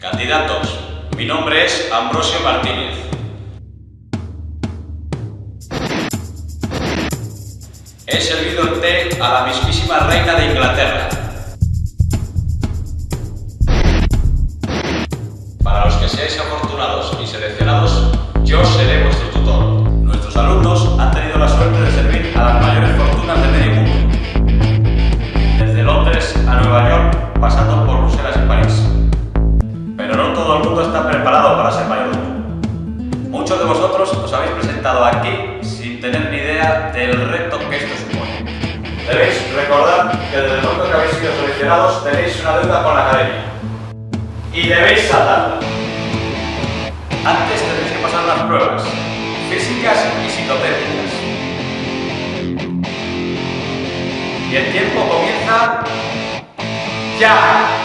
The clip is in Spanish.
Candidatos, mi nombre es Ambrosio Martínez. He servido el té a la mismísima reina de Inglaterra. Para los que seáis afortunados y mundo está preparado para ser mayordomo. Muchos de vosotros os habéis presentado aquí sin tener ni idea del reto que esto supone. Debéis recordar que desde el momento que habéis sido seleccionados tenéis una deuda con la academia. Y debéis saltarla. Antes tenéis que pasar unas pruebas físicas y psicotécnicas. Y el tiempo comienza ya.